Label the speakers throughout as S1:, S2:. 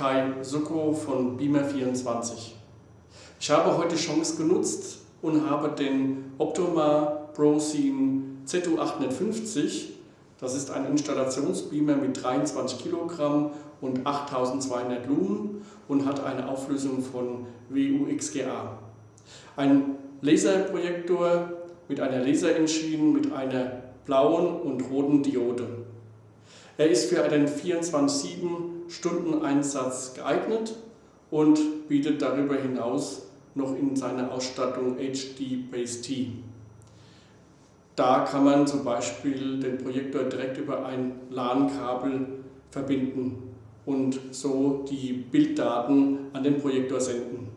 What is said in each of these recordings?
S1: Kai Succo von Beamer24. Ich habe heute Chance genutzt und habe den Optoma ProScene ZU850, das ist ein Installationsbeamer mit 23 Kilogramm und 8200 Lumen und hat eine Auflösung von WUXGA. Ein Laserprojektor mit einer Laserengine mit einer blauen und roten Diode. Er ist für einen 24-7-Stunden-Einsatz geeignet und bietet darüber hinaus noch in seiner Ausstattung HD Base T. Da kann man zum Beispiel den Projektor direkt über ein LAN-Kabel verbinden und so die Bilddaten an den Projektor senden.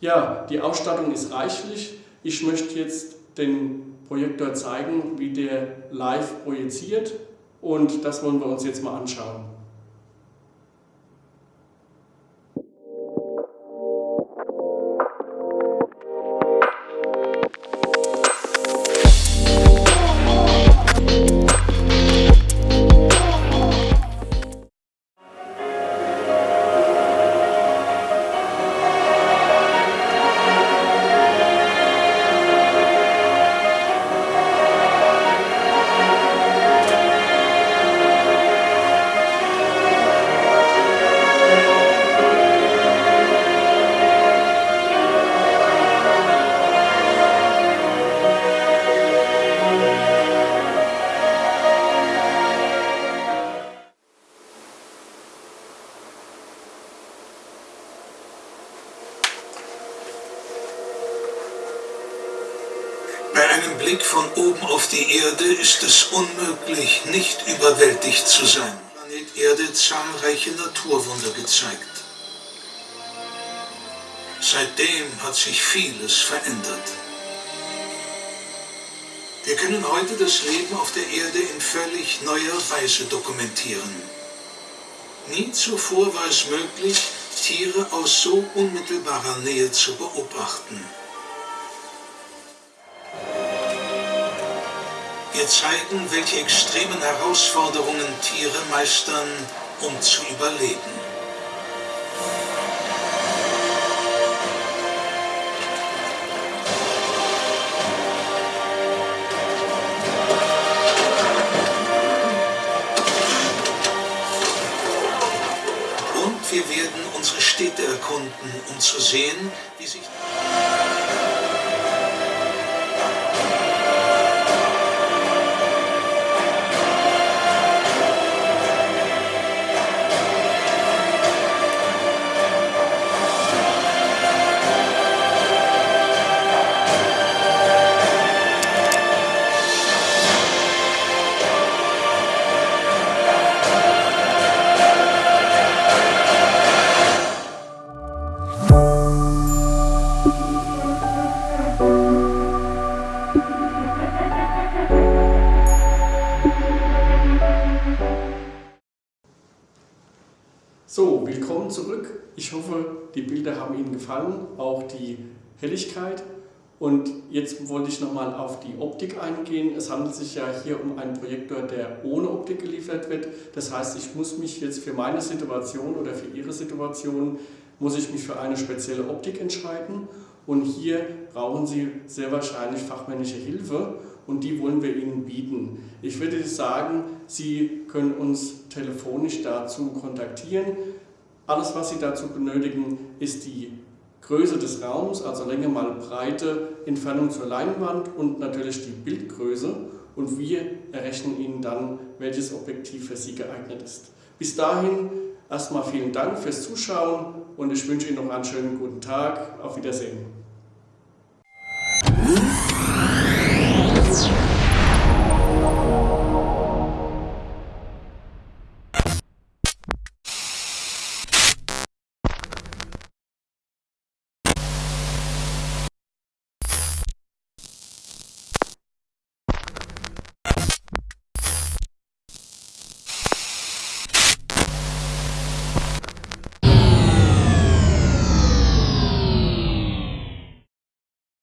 S1: Ja, die Ausstattung ist reichlich. Ich möchte jetzt den Projektor zeigen, wie der live projiziert und das wollen wir uns jetzt mal anschauen.
S2: Einem Blick von oben auf die Erde ist es unmöglich, nicht überwältigt zu sein. Planet Erde zahlreiche Naturwunder gezeigt. Seitdem hat sich vieles verändert. Wir können heute das Leben auf der Erde in völlig neuer Weise dokumentieren. Nie zuvor war es möglich, Tiere aus so unmittelbarer Nähe zu beobachten. Wir zeigen, welche extremen Herausforderungen Tiere meistern, um zu überleben. Und wir werden unsere Städte erkunden, um zu sehen,
S1: So, willkommen zurück. Ich hoffe, die Bilder haben Ihnen gefallen, auch die Helligkeit. Und jetzt wollte ich nochmal auf die Optik eingehen. Es handelt sich ja hier um einen Projektor, der ohne Optik geliefert wird. Das heißt, ich muss mich jetzt für meine Situation oder für Ihre Situation, muss ich mich für eine spezielle Optik entscheiden. Und hier brauchen Sie sehr wahrscheinlich fachmännische Hilfe und die wollen wir Ihnen bieten. Ich würde sagen, Sie können uns telefonisch dazu kontaktieren. Alles, was Sie dazu benötigen, ist die Größe des Raums, also Länge mal Breite, Entfernung zur Leinwand und natürlich die Bildgröße. Und wir errechnen Ihnen dann, welches Objektiv für Sie geeignet ist. Bis dahin erstmal vielen Dank fürs Zuschauen und ich wünsche Ihnen noch einen schönen guten Tag. Auf Wiedersehen.